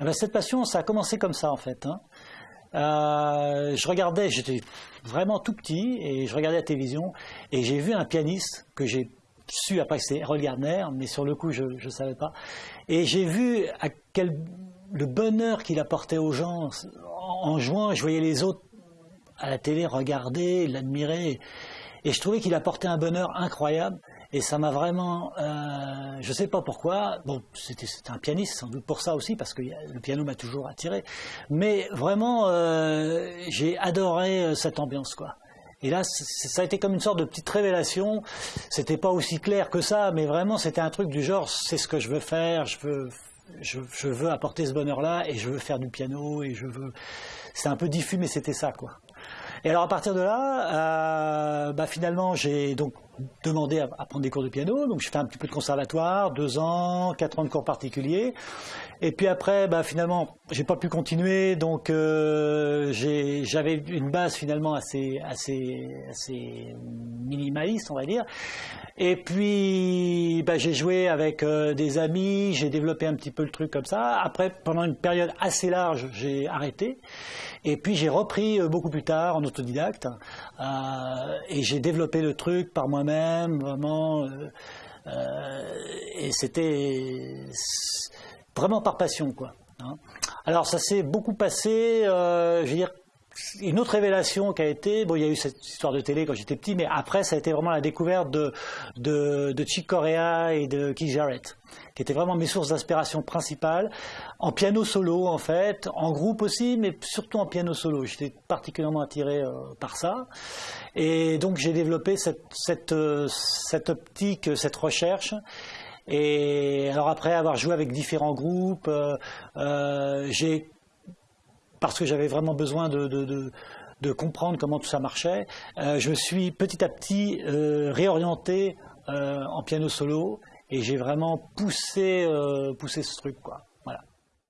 Eh ben, cette passion, ça a commencé comme ça en fait. Hein. Euh, je regardais, j'étais vraiment tout petit et je regardais la télévision et j'ai vu un pianiste que j'ai su après que c'était mais sur le coup je ne savais pas. Et j'ai vu à quel le bonheur qu'il apportait aux gens en, jouant. Je voyais les autres à la télé regarder, l'admirer, et je trouvais qu'il apportait un bonheur incroyable. Et ça m'a vraiment, euh, je sais pas pourquoi. Bon, c'était un pianiste sans doute pour ça aussi parce que le piano m'a toujours attiré. Mais vraiment, euh, j'ai adoré euh, cette ambiance quoi. Et là, ça a été comme une sorte de petite révélation. C'était pas aussi clair que ça, mais vraiment, c'était un truc du genre, c'est ce que je veux faire, je veux, je, veux apporter ce bonheur-là, et je veux faire du piano, et je veux. C'est un peu diffus, mais c'était ça, quoi. Et alors à partir de là, bah, finalement j'ai donc demandé à, prendre des cours de piano, donc j'ai fait un petit peu de conservatoire, deux ans, quatre ans de cours particuliers, et puis après, bah, finalement, j'ai pas pu continuer, donc euh, j'avais une base finalement assez, assez, assez minimaliste, on va dire. Et puis, bah, j'ai joué avec euh, des amis, j'ai développé un petit peu le truc comme ça. Après, pendant une période assez large, j'ai arrêté. Et puis j'ai repris euh, beaucoup plus tard en autodidacte et j'ai développé le truc par moi-même, vraiment. et c'était vraiment par passion, quoi. Hein. Alors ça s'est beaucoup passé, je veux dire, une autre révélation qui a été, bon, il y a eu cette histoire de télé quand j'étais petit, mais après, ça a été vraiment la découverte de, de, Chick Corea et de Keith Jarrett, qui étaient vraiment mes sources d'inspiration principales, en piano solo en fait, en groupe aussi, mais surtout en piano solo. J'étais particulièrement attiré euh, par ça. Et donc j'ai développé cette, cette, euh, cette optique, cette recherche. Et alors après avoir joué avec différents groupes, euh, j'ai parce que j'avais vraiment besoin de, comprendre comment tout ça marchait, euh, je me suis petit à petit euh, réorienté euh, en piano solo et j'ai vraiment poussé, poussé ce truc. Quoi.